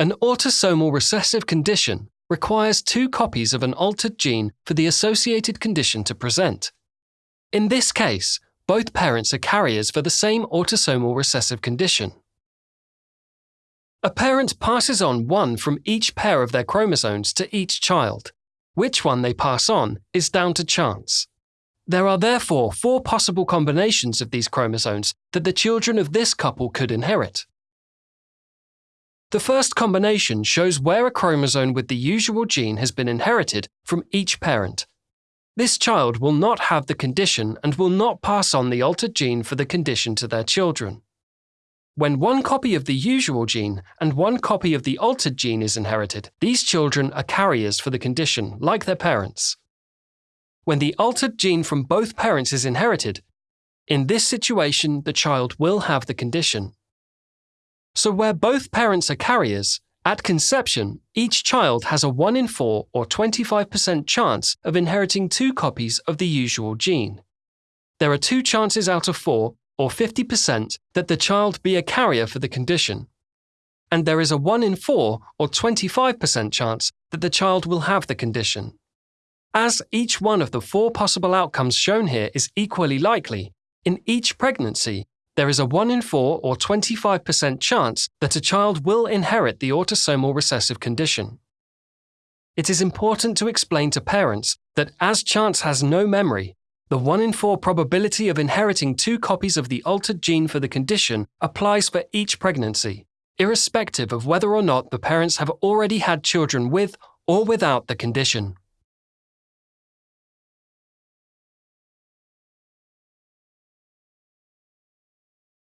An autosomal recessive condition requires two copies of an altered gene for the associated condition to present. In this case, both parents are carriers for the same autosomal recessive condition. A parent passes on one from each pair of their chromosomes to each child. Which one they pass on is down to chance. There are therefore four possible combinations of these chromosomes that the children of this couple could inherit. The first combination shows where a chromosome with the usual gene has been inherited from each parent. This child will not have the condition and will not pass on the altered gene for the condition to their children. When one copy of the usual gene and one copy of the altered gene is inherited, these children are carriers for the condition, like their parents. When the altered gene from both parents is inherited, in this situation the child will have the condition. So, where both parents are carriers, at conception, each child has a 1 in 4 or 25% chance of inheriting two copies of the usual gene. There are two chances out of four, or 50%, that the child be a carrier for the condition. And there is a 1 in 4 or 25% chance that the child will have the condition. As each one of the four possible outcomes shown here is equally likely, in each pregnancy, there is a 1 in 4 or 25% chance that a child will inherit the autosomal recessive condition. It is important to explain to parents that as chance has no memory, the 1 in 4 probability of inheriting two copies of the altered gene for the condition applies for each pregnancy, irrespective of whether or not the parents have already had children with or without the condition.